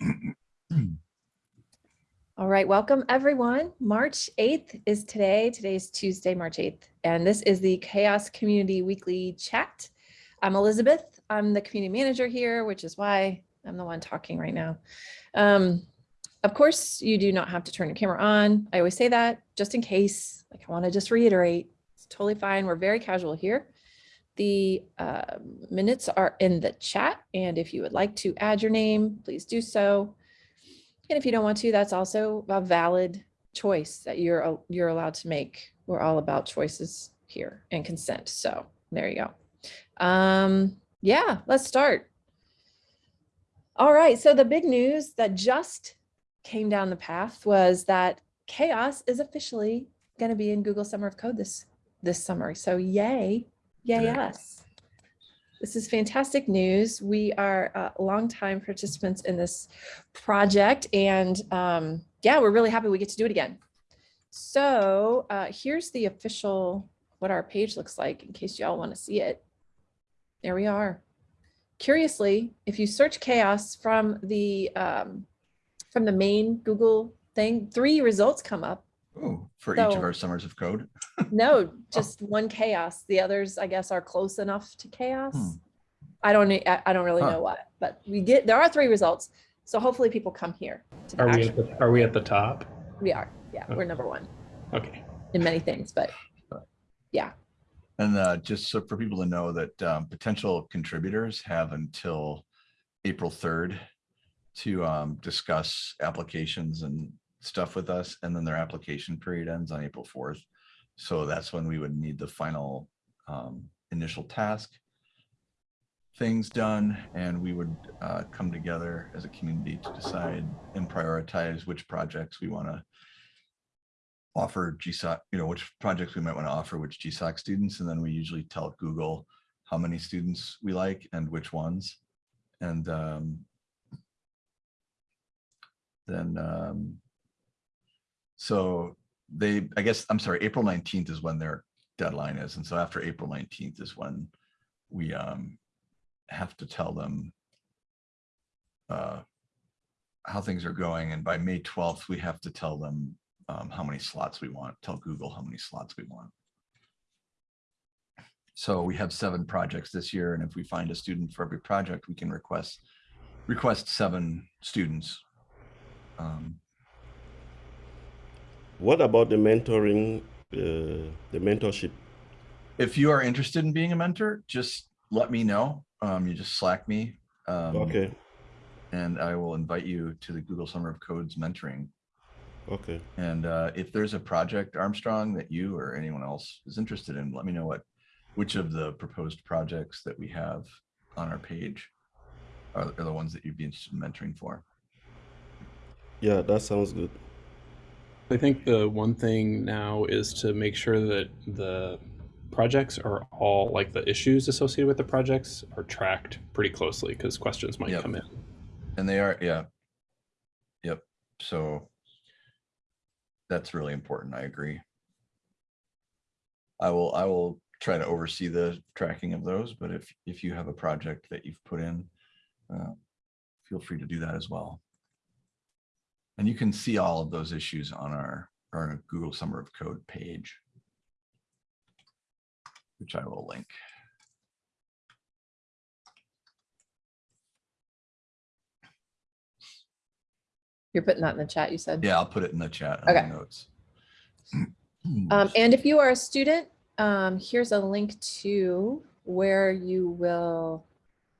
All right, welcome everyone. March 8th is today. Today's Tuesday, March 8th, and this is the CHAOSS Community Weekly Chat. I'm Elizabeth. I'm the community manager here, which is why I'm the one talking right now. Um, of course, you do not have to turn your camera on. I always say that just in case, like I want to just reiterate, it's totally fine. We're very casual here. The uh, minutes are in the chat, and if you would like to add your name, please do so. And if you don't want to, that's also a valid choice that you're you're allowed to make. We're all about choices here and consent. So there you go. Um, yeah, let's start. All right, so the big news that just came down the path was that CHAOSS is officially going to be in Google Summer of Code this this summer. So yay, Good. us. This is fantastic news. We are uh, longtime participants in this project and um, yeah, we're really happy we get to do it again. So uh, here's the official, what our page looks like in case y'all want to see it. There we are. Curiously, if you search chaos from the um, from the main Google thing, three results come up. Oh, for each of our summers of code. No, just one chaos. The others, I guess, are close enough to chaos. Hmm. I don't, I I don't really Huh. know what, but we get, there are three results. So hopefully people come here. to Are we at the, are we at the top? We are, yeah, we're number one Okay. in many things, but yeah, And uh, just so for people to know that um, potential contributors have until April 3rd to um, discuss applications and stuff with us. And then their application period ends on April 4th. So that's when we would need the final um, initial task things done and we would uh, come together as a community to decide and prioritize which projects we want to offer GSOC, you know, which projects we might want to offer which GSOC students, and then we usually tell Google how many students we like and which ones. And um, then, um, so they, I guess, I'm sorry, April 19th is when their deadline is. And so after April 19th is when we um, have to tell them uh, how things are going. And by May 12th, we have to tell them um, how many slots we want, tell Google how many slots we want. So we have seven projects this year, and if we find a student for every project, we can request request seven students. Um, What about the mentoring, uh, the mentorship? if you are interested in being a mentor, just let me know. Um, you just Slack me, um, Okay, and I will invite you to the Google Summer of Codes mentoring. okay, And uh, if there's a project, Armstrong, that you or anyone else is interested in, let me know what, which of the proposed projects that we have on our page are, are the ones that you'd be interested in mentoring for. yeah, that sounds good. I think the one thing now is to make sure that the projects are all like the issues associated with the projects are tracked pretty closely because questions might Yep. come in. And they are, yeah. Yep. So that's really important. I agree. I will, I will try to oversee the tracking of those, but if, if you have a project that you've put in, uh, feel free to do that as well. And you can see all of those issues on our, our Google Summer of Code page, which I will link. you're putting that in the chat, you said. Yeah, I'll put it in the chat. on the Okay. Notes. Um, and if you are a student, um, here's a link to where you will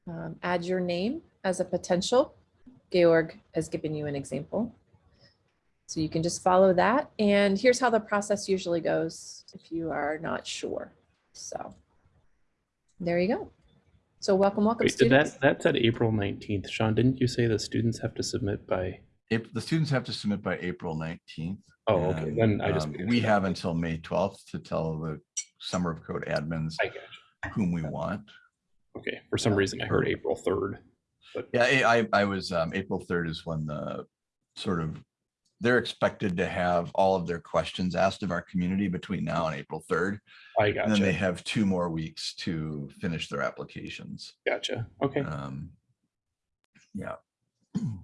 um, add your name as a potential. Georg has given you an example. So you can just follow that. And here's how the process usually goes if you are not sure. So there you go. So welcome, welcome Wait, students. that that said April 19th. Sean, didn't you say the students have to submit by? If the students have to submit by April nineteenth. Oh, okay. Then I just um, We that. have until May twelfth to tell the Summer of Code admins whom we want. Okay. For some reason, I heard April 3rd. But Yeah, I, I I was, um, April third is when the sort of, they're expected to have all of their questions asked of our community between now and April third. I And then they have two more weeks to finish their applications. Gotcha. Okay. Um, yeah. And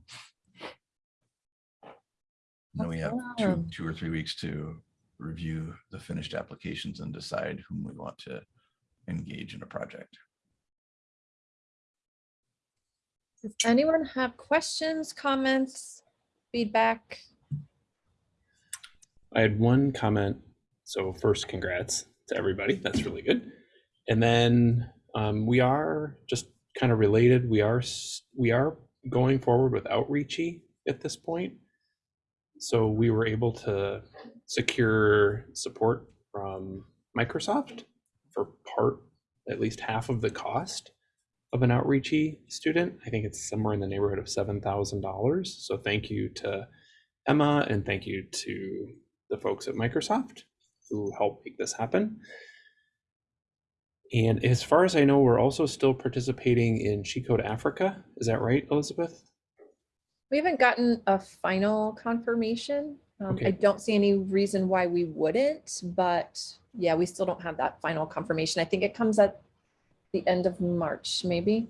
then we have two, two or three weeks to review the finished applications and decide whom we want to engage in a project. Does anyone have questions, comments, feedback? I had one comment. So first, congrats to everybody. That's really good. And then um, we are just kind of related. We are we are going forward with outreachy at this point. So we were able to secure support from Microsoft for part, at least half of the cost of an outreachy student. I think it's somewhere in the neighborhood of seven thousand dollars. So thank you to Emma and thank you to the folks at Microsoft who helped make this happen. And as far as I know, we're also still participating in She Code Africa. Is that right, Elizabeth? We haven't gotten a final confirmation. Um, I don't see any reason why we wouldn't, but yeah, we still don't have that final confirmation. I think it comes at the end of March, maybe.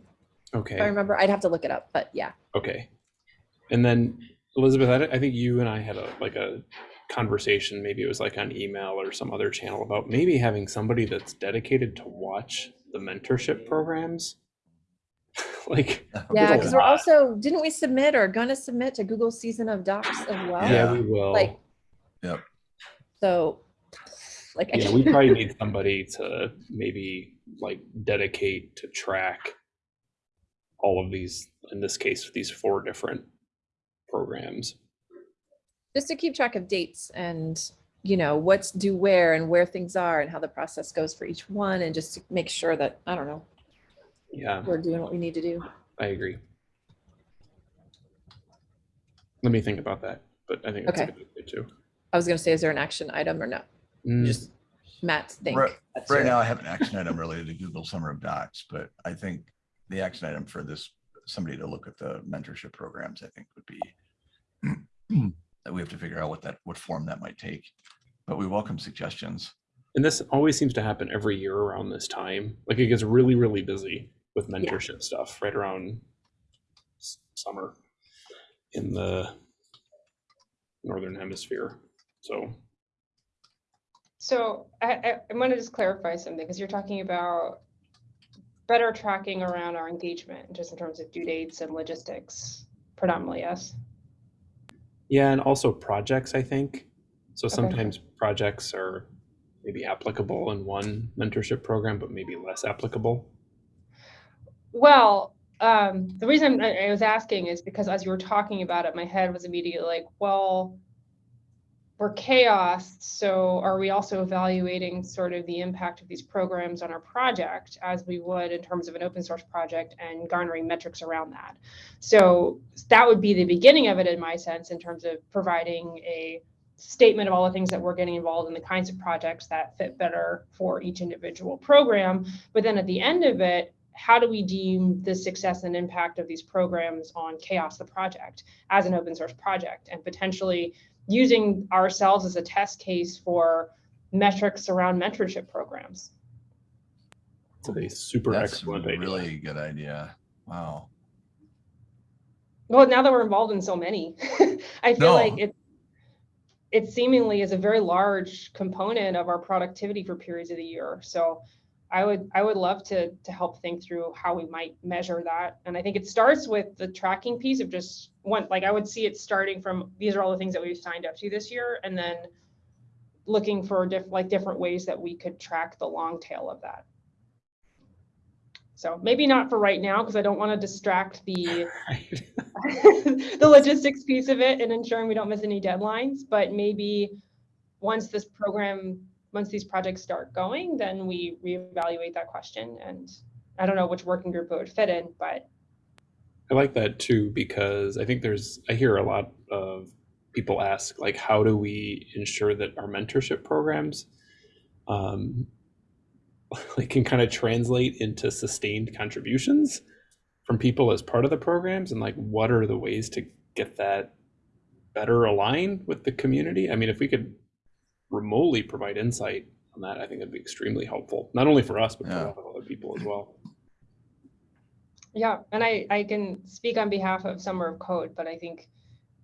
Okay. If I remember, I'd have to look it up, but yeah. Okay. And then Elizabeth, I, I think you and I had a like a conversation, maybe it was like on email or some other channel about maybe having somebody that's dedicated to watch the mentorship programs. like Yeah, because we're also, didn't we submit or gonna submit to Google Season of Docs as well? yeah, Yeah. we will. Like, Yep. so, like. Yeah, we probably need somebody to maybe like dedicate to track all of these, in this case, these four different programs. Just to keep track of dates and, you know, what's due where and where things are and how the process goes for each one and just to make sure that, I don't know, Yeah, we're doing what we need to do. I agree. Let me think about that, but I think that's a Okay. good idea too. I was gonna say, is there an action item or no? Mm, Just Matt think. Right- Right now, I have an action item related to Google Summer of Docs, but I think the action item for this, somebody to look at the mentorship programs, I think would be that we have to figure out what that, what form that might take. But we welcome suggestions. And this always seems to happen every year around this time. Like it gets really, really busy with mentorship stuff right around summer in the northern hemisphere. So So I, I, I want to just clarify something, because you're talking about better tracking around our engagement, just in terms of due dates and logistics predominantly, yes? Yeah, and also projects, I think. So Okay. sometimes projects are maybe applicable in one mentorship program, but maybe less applicable. Well, um, the reason I, I was asking is because as you were talking about it, my head was immediately like, well, we're CHAOSS, so are we also evaluating sort of the impact of these programs on our project as we would in terms of an open source project and garnering metrics around that? So that would be the beginning of it in my sense, in terms of providing a statement of all the things that we're getting involved in, the kinds of projects that fit better for each individual program. But then at the end of it, how do we deem the success and impact of these programs on CHAOSS the project as an open source project and potentially using ourselves as a test case for metrics around mentorship programs? It's a super That's a excellent idea. really good idea. Wow. Well, now that we're involved in so many, I feel like it it seemingly is a very large component of our productivity for periods of the year. So I would I would love to to help think through how we might measure that. And I think it starts with the tracking piece of just one like I would see it starting from these are all the things that we've signed up to this year and then looking for diff, like different ways that we could track the long tail of that. So maybe not for right now because I don't want to distract the the logistics piece of it and ensuring we don't miss any deadlines, but maybe once this program, once these projects start going, then we reevaluate that question. And I don't know which working group it would fit in, but I like that too because I think there's I hear a lot of people ask like how do we ensure that our mentorship programs um like can kind of translate into sustained contributions from people as part of the programs and like what are the ways to get that better aligned with the community? I mean if we could remotely provide insight on that I think that'd be extremely helpful not only for us but for Yeah. a lot of other people as well. yeah, and I, I can speak on behalf of Summer of Code, but I think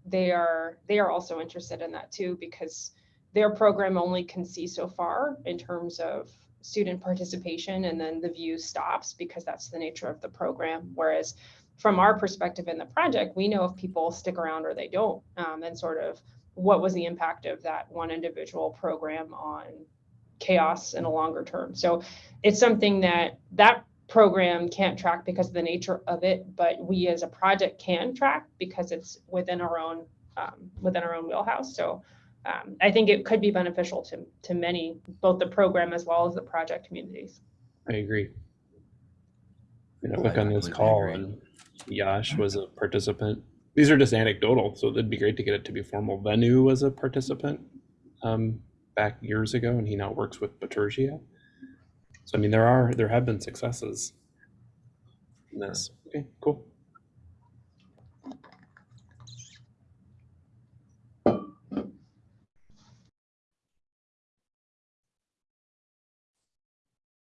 they are they are also interested in that too because their program only can see so far in terms of student participation and then the view stops because that's the nature of the program whereas from our perspective in the project we know if people stick around or they don't um, and sort of what was the impact of that one individual program on CHAOSS in a longer term so it's something that that program can't track because of the nature of it, but we as a project can track because it's within our own um, within our own wheelhouse. So um, I think it could be beneficial to to many, both the program as well as the project communities. I agree. You know, I look on this call agree. and Yash was a participant. These are just anecdotal, so it'd be great to get it to be formal. Venu was a participant um, back years ago, and he now works with Bitergia. So I mean, there are there have been successes in this. Okay, cool.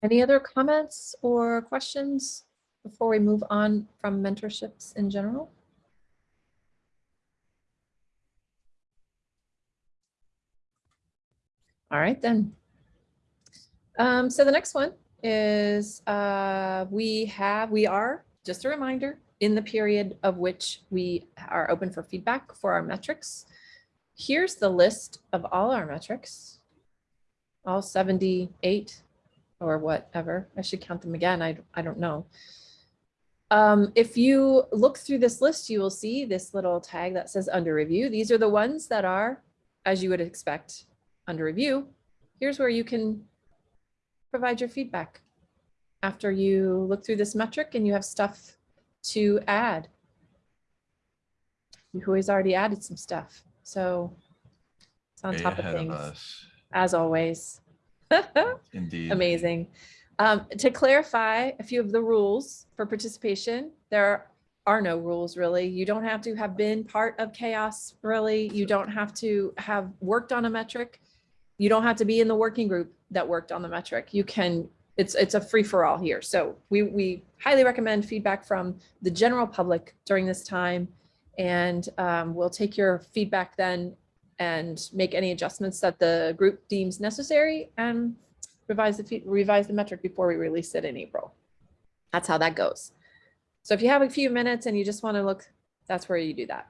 Any other comments or questions before we move on from mentorships in general? All right, then. Um, so the next one is, uh, we have, we are, just a reminder, in the period of which we are open for feedback for our metrics. Here's the list of all our metrics. All 78 or whatever. I should count them again. I, I don't know. Um, if you look through this list, you will see this little tag that says under review. These are the ones that are, as you would expect, under review. Here's where you can provide your feedback after you look through this metric and you have stuff to add. Who has already added some stuff. So it's on Way top of of things, us. as always. Indeed. Amazing. Um, to clarify a few of the rules for participation, there are no rules really. You don't have to have been part of CHAOSS really. You don't have to have worked on a metric. You don't have to be in the working group that worked on the metric. You can, it's, it's a free for all here. So we, we highly recommend feedback from the general public during this time. And um, we'll take your feedback then and make any adjustments that the group deems necessary and revise the, revise the metric before we release it in April. That's how that goes. So if you have a few minutes and you just want to look, that's where you do that.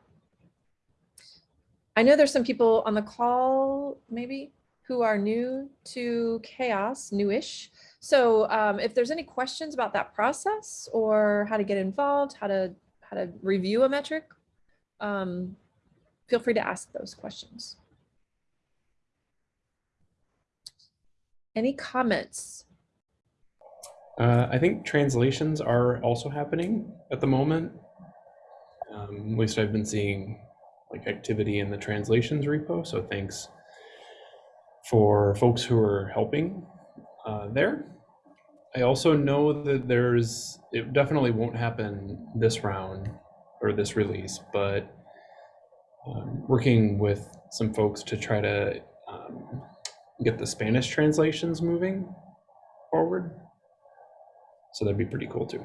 I know there's some people on the call, maybe, who are new to CHAOSS, newish. So um, if there's any questions about that process or how to get involved, how to how to review a metric, um, feel free to ask those questions. Any comments? Uh, I think translations are also happening at the moment. Um, at least I've been seeing like activity in the translations repo. So thanks for folks who are helping uh, there. I also know that there's, it definitely won't happen this round or this release, but um, working with some folks to try to um, get the Spanish translations moving forward. So that'd be pretty cool too.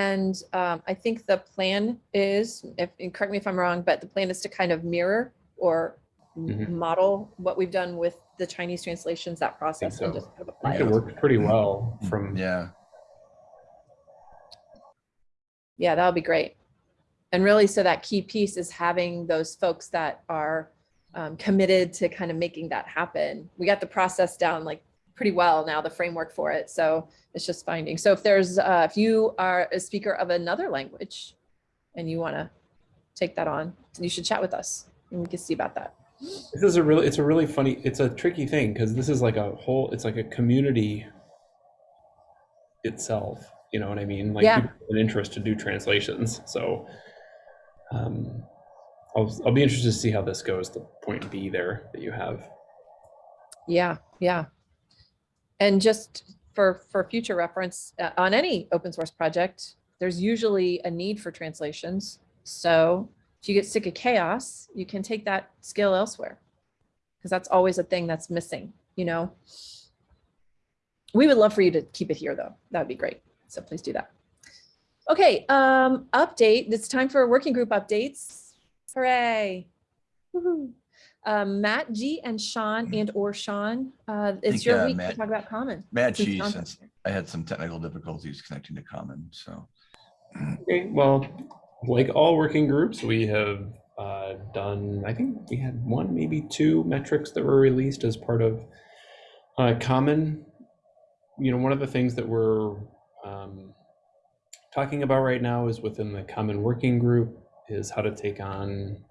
And um, I think the plan is, if, and correct me if I'm wrong, but the plan is to kind of mirror or m- Mhm. model what we've done with the Chinese translations, that process and so. just kind of I apply think it it. worked pretty well from Yeah, Yeah, that would be great. And really, so that key piece is having those folks that are um, committed to kind of making that happen. We got the process down like pretty well now, the framework for it. So it's just finding. So if there's, uh, if you are a speaker of another language and you want to take that on, you should chat with us and we can see about that. This is a really, it's a really funny, it's a tricky thing because this is like a whole, it's like a community itself. You know what I mean? Like Yeah. an interest to do translations. So um, I'll, I'll be interested to see how this goes. The point B there that you have. Yeah, yeah. And just for, for future reference, uh, on any open source project, there's usually a need for translations. So if you get sick of CHAOSS, you can take that skill elsewhere. Because that's always a thing that's missing, you know? We would love for you to keep it here though. That would be great. So please do that. Okay, um, update. It's time for working group updates. Hooray. Woohoo. Um, Matt G and Sean and or Sean, uh, it's think, your uh, week to talk about common. Matt G, John's since. I had some technical difficulties connecting to Common, so. Okay, well, like all working groups, we have uh, done, I think we had one, maybe two metrics that were released as part of uh, Common. You know, one of the things that we're um, talking about right now is within the Common Working Group is how to take on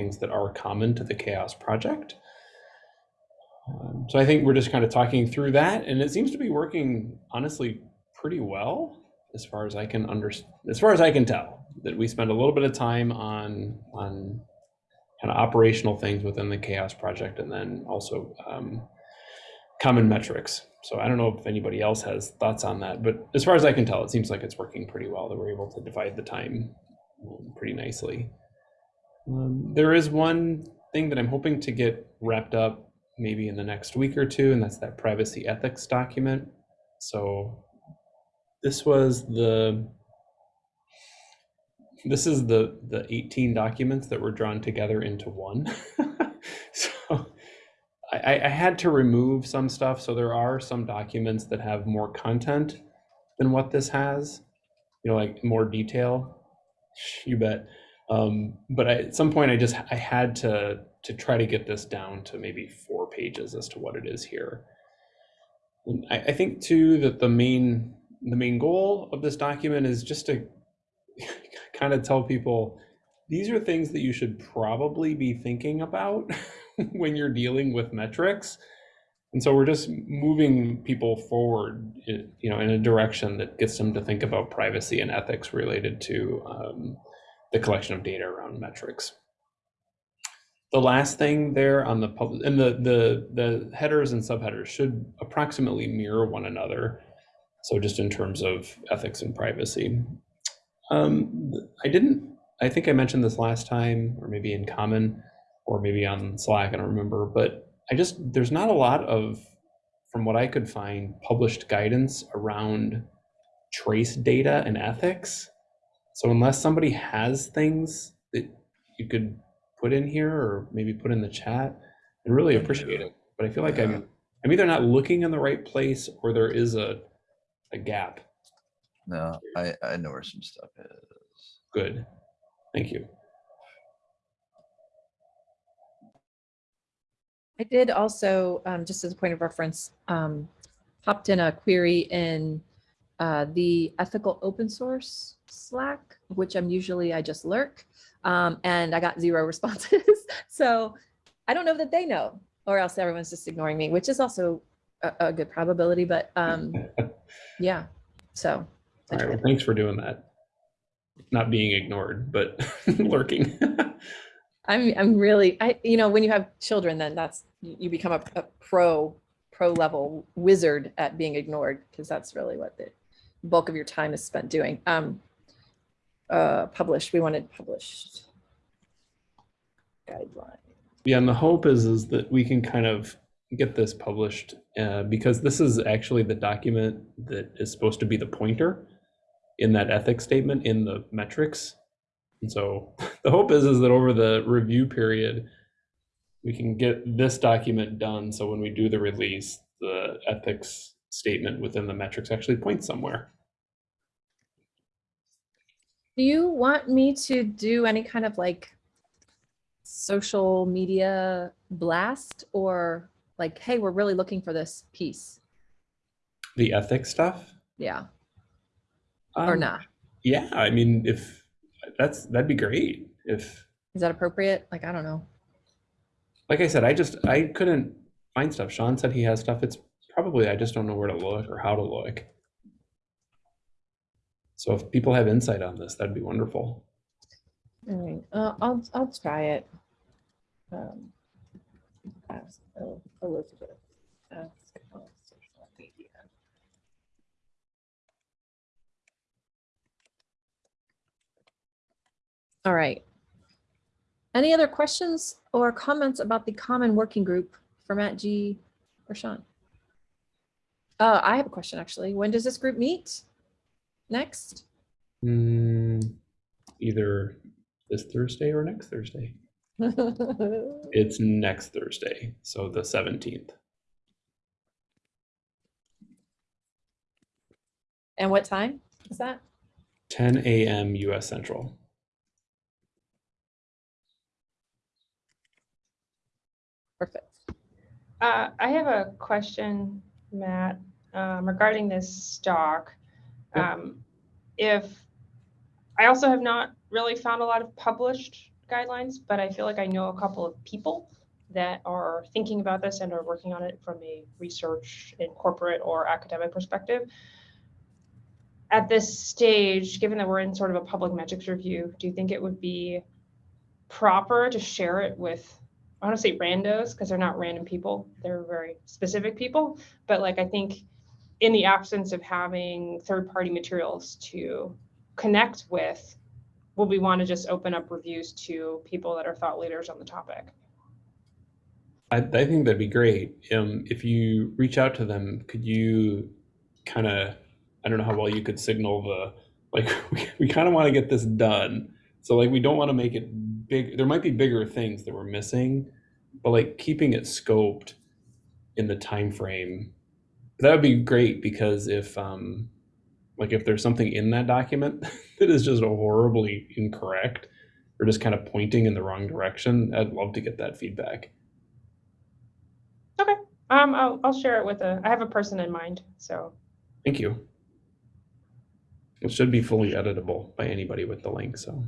things that are common to the CHAOSS Project. Um, so I think we're just kind of talking through that, and it seems to be working honestly pretty well as far as I can under, as far as I can tell, that we spend a little bit of time on on kind of operational things within the CHAOSS project, and then also um, common metrics. So I don't know if anybody else has thoughts on that, but as far as I can tell, it seems like it's working pretty well. That we're able to divide the time um, pretty nicely. Um, there is one thing that I'm hoping to get wrapped up maybe in the next week or two, and that's that privacy ethics document. So this was the this is the the 18 documents that were drawn together into one. So I, I had to remove some stuff. So there are some documents that have more content than what this has you know like more detail. You bet um, but I, at some point i just i had to to try to get this down to maybe four pages as to what it is here. I, I think too that the main the main goal of this document is just to kind of tell people these are things that you should probably be thinking about when you're dealing with metrics. And so we're just moving people forward you know in a direction that gets them to think about privacy and ethics related to um, the collection of data around metrics the last thing there on the public and the the the headers and subheaders should approximately mirror one another so just in terms of ethics and privacy. Um, I didn't, I think I mentioned this last time, or maybe in common, or maybe on Slack, I don't remember, but I just, there's not a lot of, from what I could find, published guidance around trace data and ethics. So unless somebody has things that you could put in here or maybe put in the chat, I really appreciate it. But I feel like Yeah. I'm, I'm either not looking in the right place or there is a, a gap. No, I, I know where some stuff is. Good. Thank you. I did also, um, just as a point of reference, um, popped in a query in uh, the ethical open source Slack, which I'm usually, I just lurk, um, and I got zero responses. so I don't know that they know, or else everyone's just ignoring me, which is also a, a good probability, but um, yeah, so. All right. Well, thanks for doing that. Not being ignored, but lurking. I'm I'm really I you know when you have children then that's you become a, a pro pro level wizard at being ignored because that's really what the bulk of your time is spent doing. Um uh published we wanted published guideline. yeah, and the hope is is that we can kind of get this published uh, because this is actually the document that is supposed to be the pointer in that ethics statement in the metrics. And so the hope is is that over the review period, we can get this document done. So when we do the release, the ethics statement within the metrics actually points somewhere. Do you want me to do any kind of like social media blast or like hey we're really looking for this piece? The ethics stuff. Yeah, or Um, not? Yeah, I mean, if that's that'd be great. If, Is that appropriate? Like I don't know. like I said, I just I couldn't find stuff. Sean said he has stuff. It's probably I just don't know where to look or how to look. So if people have insight on this, that'd be wonderful. All right, uh, I'll, I'll try it. Um, ask Elizabeth. ask social media. All right. Any other questions or comments about the common working group for Matt G or Sean? Uh, I have a question actually. When does this group meet? Next? Hmm, either this Thursday or next Thursday. It's next Thursday, so the 17th. And what time is that? 10 a.m. US Central. Perfect. Uh, I have a question, Matt, um, regarding this stock. Um, if, I also have not really found a lot of published guidelines, but I feel like I know a couple of people that are thinking about this and are working on it from a research and corporate or academic perspective. At this stage, given that we're in sort of a public metrics review, do you think it would be proper to share it with I want to say randos because they're not random people. They're very specific people. But like I think in the absence of having third-party materials to connect with, would we want to just open up reviews to people that are thought leaders on the topic? I, I think that'd be great. Um, if you reach out to them, could you kind of, I don't know how well you could signal the, like, we, we kind of want to get this done. So like, we don't want to make it big. There might be bigger things that we're missing, but like keeping it scoped in the time frame, that would be great because if, um, like if there's something in that document that is just horribly incorrect or just kind of pointing in the wrong direction, I'd love to get that feedback. Okay, Um, I'll, I'll share it with a, I have a person in mind, so. Thank you. It should be fully editable by anybody with the link, so.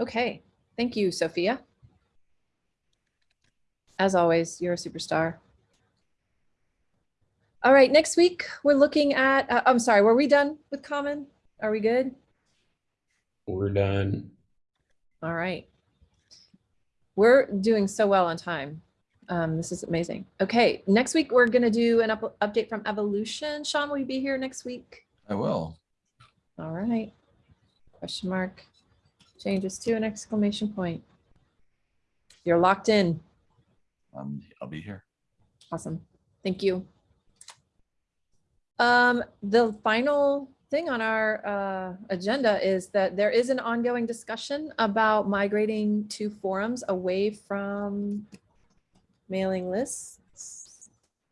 Okay, thank you, Sophia. As always, you're a superstar. All right, next week, we're looking at, uh, I'm sorry, were we done with common? Are we good? We're done. All right. We're doing so well on time. Um, this is amazing. Okay, next week, we're gonna do an up- update from Evolution. Sean, will you be here next week? I will. All right. Question mark. Changes to an exclamation point. You're locked in. Um, I'll be here. Awesome. Thank you. Um, the final thing on our uh, agenda is that there is an ongoing discussion about migrating to forums away from mailing lists.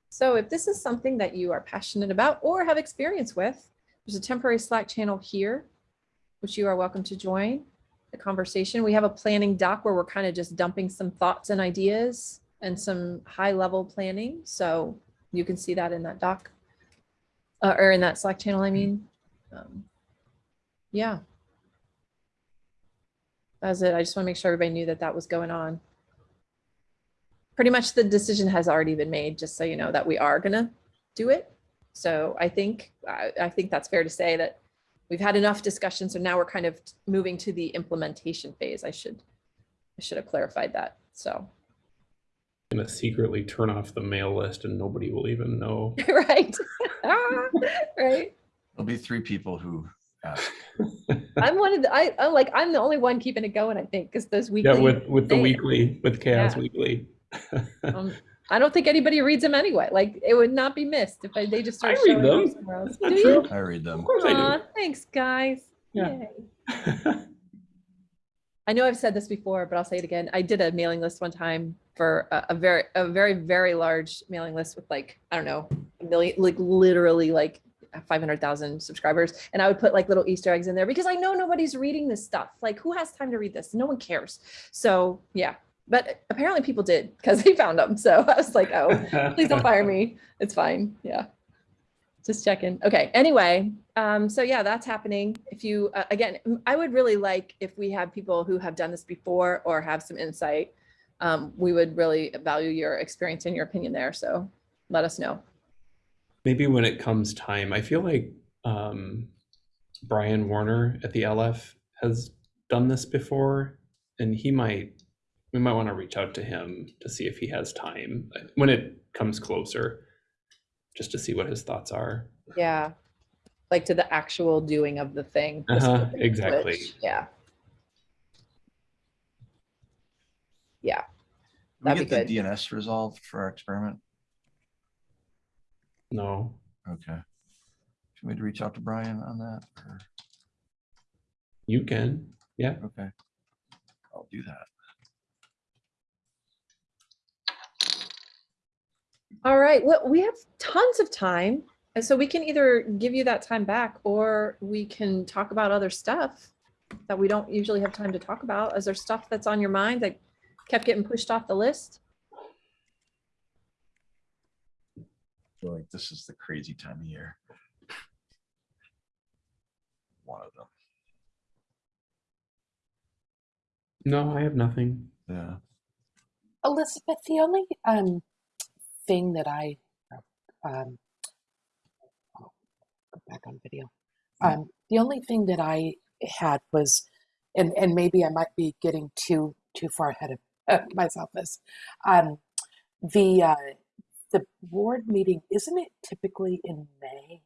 So if this is something that you are passionate about or have experience with, there's a temporary Slack channel here, which you are welcome to join the conversation. We have a planning doc where we're kind of just dumping some thoughts and ideas and some high level planning. So you can see that in that doc uh, or in that Slack channel, I mean. Um, yeah. That's it. I just want to make sure everybody knew that that was going on. Pretty much the decision has already been made, just so you know that we are gonna do it. So I think, I, I think that's fair to say that we've had enough discussion. So now we're kind of moving to the implementation phase. I should, I should have clarified that. So, I'm Gonna secretly turn off the mail list and nobody will even know. right. Ah, right. There'll be three people who ask. I'm one of the, I, I like, I'm the only one keeping it going, I think, because those weekly. Yeah, with, with the thing. weekly, with CHAOSS Yeah. Weekly. um, I don't think anybody reads them anyway. Like it would not be missed if I, they just I read showing them. somewhere else. That's not Do true. you? I read them. Of course I do. thanks, guys. Yeah. Yay. I know I've said this before, but I'll say it again. I did a mailing list one time for a, a very, a very, very large mailing list with like, I don't know, a million, like literally like 500,000 subscribers. And I would put like little Easter eggs in there because I know nobody's reading this stuff. Like who has time to read this? No one cares. So yeah, but apparently people did because they found them. So I was like, oh, please don't fire me. It's fine. Yeah. Just checking. Okay. Anyway, um, so yeah, that's happening. If you, uh, again, I would really like if we have people who have done this before or have some insight. Um, we would really value your experience and your opinion there. So let us know. Maybe when it comes time, I feel like um, Brian Warner at the LF has done this before, and he might, we might want to reach out to him to see if he has time uh, when it comes closer, just to see what his thoughts are. Yeah. Like to the actual doing of the thing. Uh-huh, exactly. switch. Yeah. Yeah, Did we That'd get be the DNS resolved for our experiment? No, Okay. Should we reach out to Brian on that? or- you can, yeah. Okay. I'll do that. All right, well, we have tons of time. And so we can either give you that time back or we can talk about other stuff that we don't usually have time to talk about. Is there stuff that's on your mind that kept getting pushed off the list? I feel like this is the crazy time of year. One of them. No, I have nothing. Yeah. Elizabeth, the only um thing that I um oh, go back on video. Um the only thing that I had was and and maybe I might be getting too too far ahead of uh, myself this um the uh the board meeting isn't it typically in May?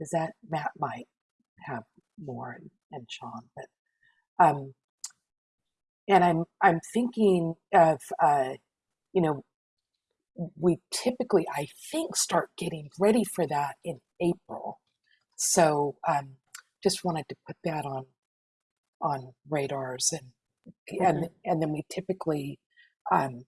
Is that Matt might have more and, and Sean, but um and I'm I'm thinking of uh, you know we typically I think start getting ready for that in April, so um, just wanted to put that on on radars and and and then we typically um,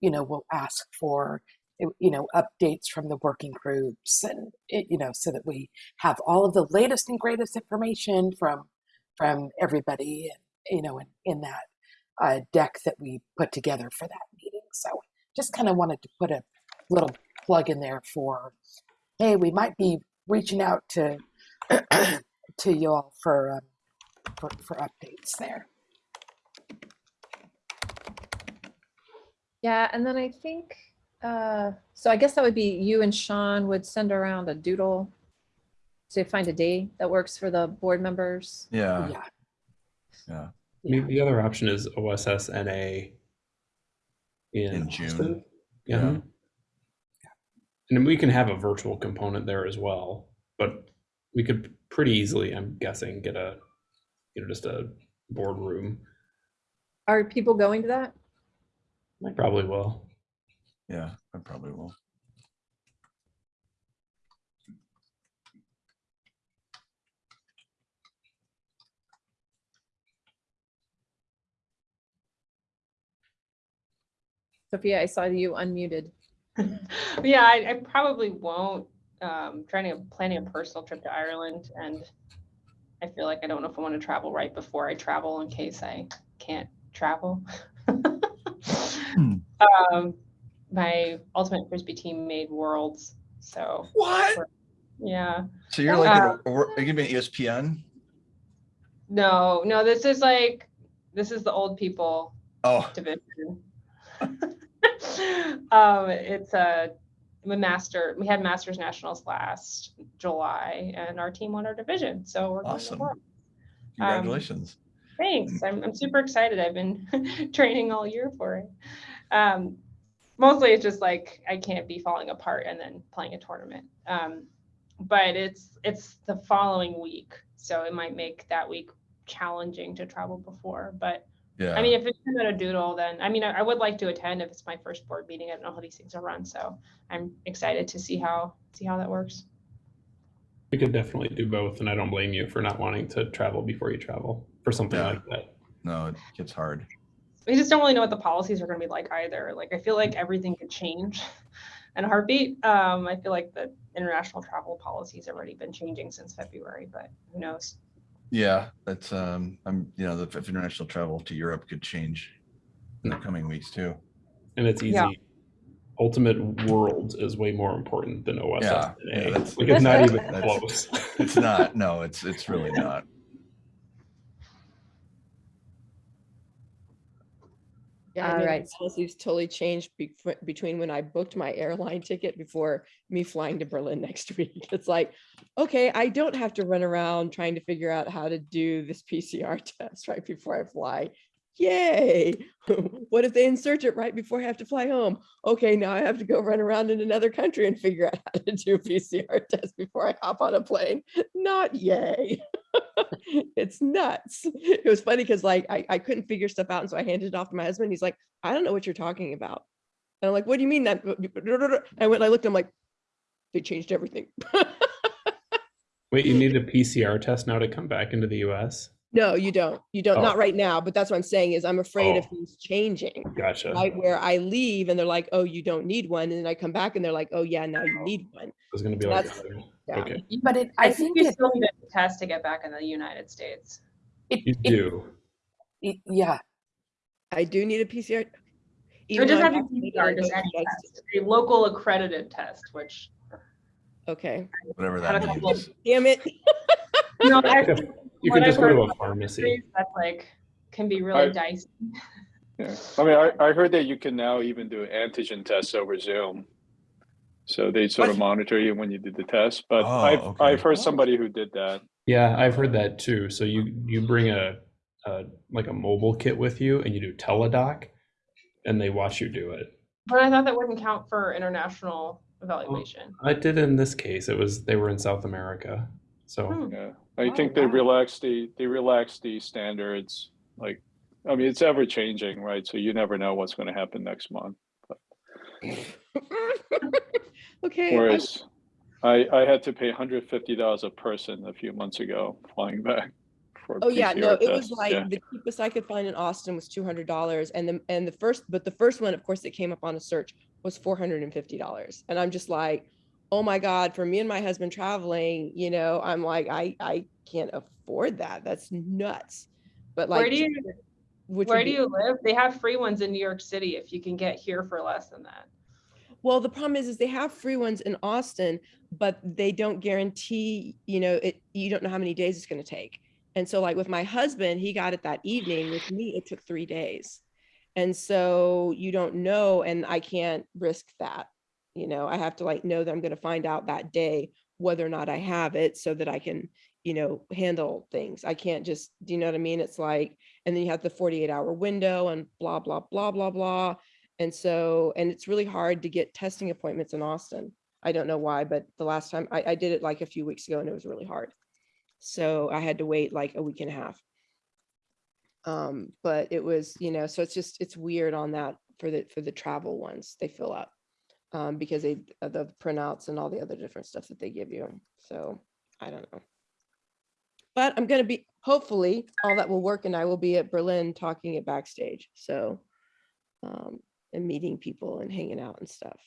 you know will ask for you know updates from the working groups and it, you know so that we have all of the latest and greatest information from from everybody and you know in, in that uh, deck that we put together for that meeting. So just kind of wanted to put a little plug in there for, hey, we might be reaching out to to you all for, um, for for updates there. Yeah, and then I think, uh, so I guess that would be you and Sean would send around a doodle to find a day that works for the board members. Yeah. yeah, Yeah. I mean, the other option is OSSNA in, In June. Austin. Yeah. Yeah. And then we can have a virtual component there as well, but we could pretty easily, I'm guessing, get a, you know, just a boardroom. Are people going to that? I probably will. Yeah. I probably will. Sophia, I saw you unmuted. Yeah, I, I probably won't. Um, trying to planning a personal trip to Ireland and I feel like I don't know if I want to travel right before I travel in case I can't travel. Um, my ultimate frisbee team made worlds, so What? yeah. So you're like, Uh, a- or, are you gonna be ESPN? No, no, this is like this is the old people Oh, division. um, it's a, I'm a master. We had Masters Nationals last July, and our team won our division. So we're going to Awesome. World. congratulations. Thanks. I'm, I'm super excited. I've been training all year for it. Um, mostly it's just like I can't be falling apart and then playing a tournament. Um, but it's it's the following week, so it might make that week challenging to travel before. But Yeah. I mean, if it's not a doodle, then I mean, I, I would like to attend if it's my first board meeting. I don't know how these things are run, so I'm excited to see how see how that works. We could definitely do both, and I don't blame you for not wanting to travel before you travel for something Yeah. like that. no, it gets hard. We just don't really know what the policies are going to be like either. Like, I feel like everything could change in a heartbeat. Um, I feel like the international travel policies have already been changing since February, but who knows? Yeah, that's, um, I'm, you know, the if international travel to Europe could change in the coming weeks too. And it's easy. Yeah. Ultimate world is way more important than OSSNA. Yeah, yeah, that's- like it's not even close. It's not, no, it's, it's really not. Yeah, I mean, right. policies totally changed bef- between when I booked my airline ticket before me flying to Berlin next week. It's like, okay, I don't have to run around trying to figure out how to do this PCR test right before I fly. Yay. what if they insert it right before I have to fly home? Okay, now I have to go run around in another country and figure out how to do PCR test before I hop on a plane. Not yay. it's nuts. It was funny because like I, I couldn't figure stuff out. And so I handed it off to my husband. He's like, I don't know what you're talking about. And I'm like, what do you mean that? I went I looked, I'm like, they changed everything. Wait, you need a PCR test now to come back into the US? No, you don't. You don't. Oh. Not right now. But that's what I'm saying is I'm afraid of Oh. things changing. Gotcha. Right where I leave and they're like, oh, you don't need one. And then I come back and they're like, oh yeah, now you need one. It's gonna be like, That's- uh, Yeah. okay, But it, I I think think you it, still need a test to get back in the United States. it, you it, do. it- yeah, I do need a PCR. It even doesn't have I'm to be PCR, just in any both test, a local accredited test, which. Okay, Whatever Had that means. damn it. No, I- can- You can just go to a pharmacy. That's like, can be really I- dicey. Yeah, I mean, I, I heard that you can now even do antigen tests over Zoom. So they sort of monitor you when you did the test, but Oh, I've, okay. I've heard somebody who did that. Yeah, I've heard that too. So you you bring a, a like a mobile kit with you and you do teledoc and they watch you do it. But I thought that wouldn't count for international oh, evaluation. I did in this case. It was they were in South America. So Hmm. Yeah, I Oh, think they wow. relaxed the, they relaxed the standards, like, I mean, it's ever changing, right? So you never know what's gonna happen next month. Okay. I'm- Whereas I, I had to pay hundred fifty dollars a person a few months ago flying back. for a Oh yeah, no, PCR it was like Yeah. the cheapest I could find in Austin was two hundred dollars, and the and the first, but the first one, of course, that came up on a search was four hundred and fifty dollars, and I'm just like, oh my god, for me and my husband traveling, you know, I'm like, I I can't afford that. That's nuts. But like, Where do you, where do you live? They have free ones in New York City if you can get here for less than that. Well, the problem is, is they have free ones in Austin, but they don't guarantee, you know, it, you don't know how many days it's going to take. And so like with my husband, he got it that evening. With me, it took three days. And so you don't know, and I can't risk that. You know, I have to like know that I'm going to find out that day whether or not I have it so that I can, you know, handle things. I can't just, do you know what I mean? It's like, and then you have the 48 hour window and blah, blah, blah, blah, blah. And so, and it's really hard to get testing appointments in Austin. I don't know why, but the last time I, I did it like a few weeks ago and it was really hard. So I had to wait like a week and a half. Um, but it was, you know, so it's just, it's weird on that for the, for the travel ones, they fill up. Um, because they, the printouts and all the other different stuff that they give you. So I don't know. But I'm gonna be, hopefully, all that will work and I will be at Berlin talking at backstage. So um, and meeting people and hanging out and stuff.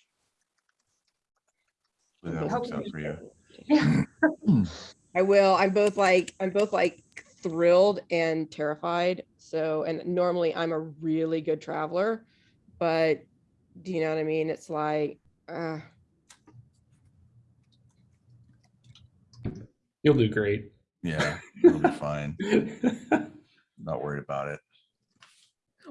Hopefully That works out for you. Yeah. I will. I'm both like, I'm both like thrilled and terrified. So, and normally I'm a really good traveler, but do you know what I mean? It's like, uh, you'll do great. Yeah, you'll be fine. Not worried about it.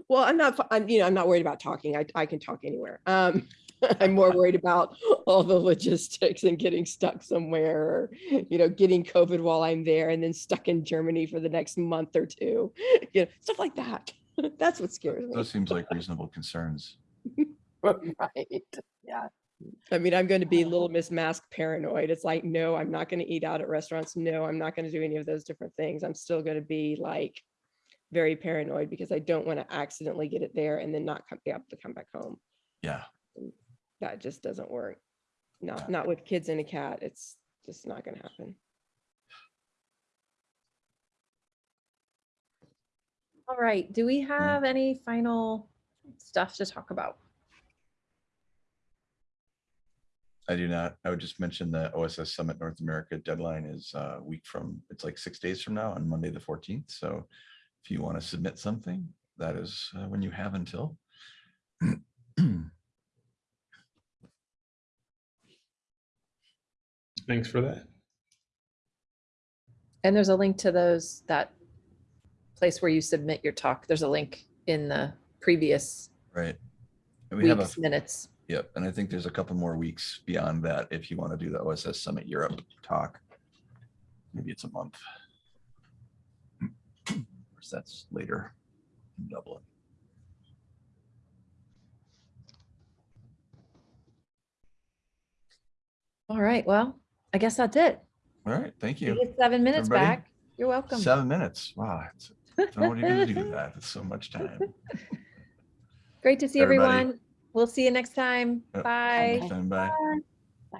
well, I'm not, I'm, you know, I'm not worried about talking. I, I can talk anywhere. Um, I'm more worried about all the logistics and getting stuck somewhere or, you know, getting COVID while I'm there and then stuck in Germany for the next month or two, you know, stuff like that. That's what scares me. Those seems like reasonable concerns. right, yeah. I mean, I'm going to be little Miss Mask paranoid. It's like, no, I'm not going to eat out at restaurants. No, I'm not going to do any of those different things. I'm still going to be like very paranoid because I don't want to accidentally get it there and then not come, be able to come back home. Yeah, That just doesn't work. Yeah. Not, not with kids and a cat. It's just not going to happen. All right, do we hmm. have any final stuff to talk about? I do not. I would just mention the OSS Summit North America deadline is uh, a week from, it's like six days from now on Monday, the 14th. So if you want to submit something, that is uh, when you have until. Thanks for that. And there's a link to those, that place where you submit your talk. There's a link in the previous Right. And we have a, week's minutes. Yep, and I think there's a couple more weeks beyond that if you want to do the OSS Summit Europe talk. Maybe it's a month. Of course, That's later. in Dublin. All right, well, I guess that's it. All right, thank You you. seven minutes Everybody? back. You're welcome. Seven minutes. Wow. it's- Don't know what you're gonna do with that. It's so much time. Great to see Everybody. everyone. We'll see you next time. Yep. Bye. Next time, Bye.